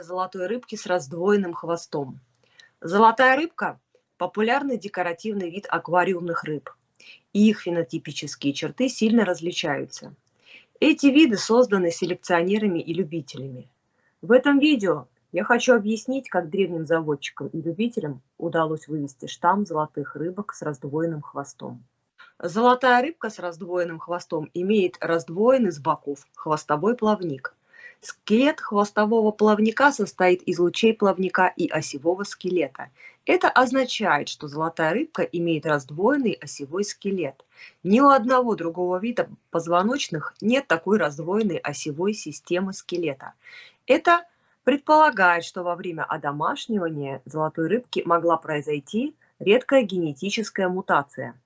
Золотой рыбки с раздвоенным хвостом. Золотая рыбка – популярный декоративный вид аквариумных рыб. И их фенотипические черты сильно различаются. Эти виды созданы селекционерами и любителями. В этом видео я хочу объяснить, как древним заводчикам и любителям удалось вывести штамм золотых рыбок с раздвоенным хвостом. Золотая рыбка с раздвоенным хвостом имеет раздвоенный с боков хвостовой плавник. Скелет хвостового плавника состоит из лучей плавника и осевого скелета. Это означает, что золотая рыбка имеет раздвоенный осевой скелет. Ни у одного другого вида позвоночных нет такой раздвоенной осевой системы скелета. Это предполагает, что во время одомашнивания золотой рыбки могла произойти редкая генетическая мутация.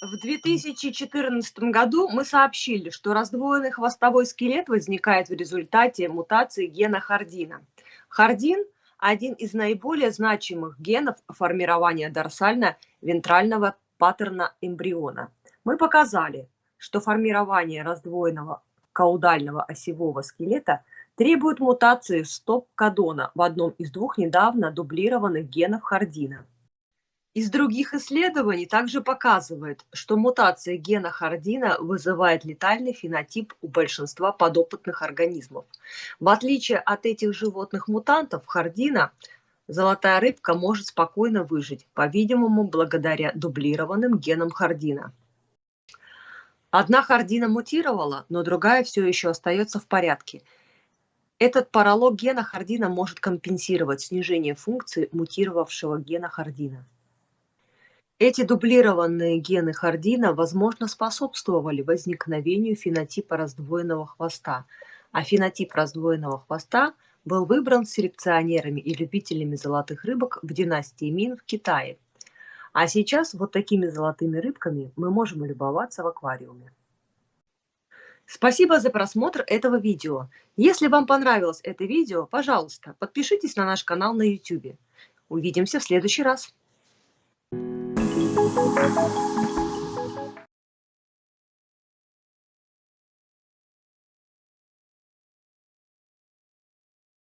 В 2014 году мы сообщили, что раздвоенный хвостовой скелет возникает в результате мутации гена хардина. Хардин – один из наиболее значимых генов формирования дорсально-вентрального паттерна эмбриона. Мы показали, что формирование раздвоенного каудального осевого скелета требует мутации стоп-кодона в одном из двух недавно дублированных генов Хардина. Из других исследований также показывает, что мутация гена Хардина вызывает летальный фенотип у большинства подопытных организмов. В отличие от этих животных мутантов, Хардина золотая рыбка может спокойно выжить, по-видимому, благодаря дублированным генам Хардина. Одна Хардина мутировала, но другая все еще остается в порядке – этот паралог гена Хардина может компенсировать снижение функции мутировавшего гена Хардина. Эти дублированные гены Хардина, возможно, способствовали возникновению фенотипа раздвоенного хвоста, а фенотип раздвоенного хвоста был выбран селекционерами и любителями золотых рыбок в династии Мин в Китае. А сейчас вот такими золотыми рыбками мы можем любоваться в аквариуме. Спасибо за просмотр этого видео. Если вам понравилось это видео, пожалуйста, подпишитесь на наш канал на YouTube. Увидимся в следующий раз. Thank you.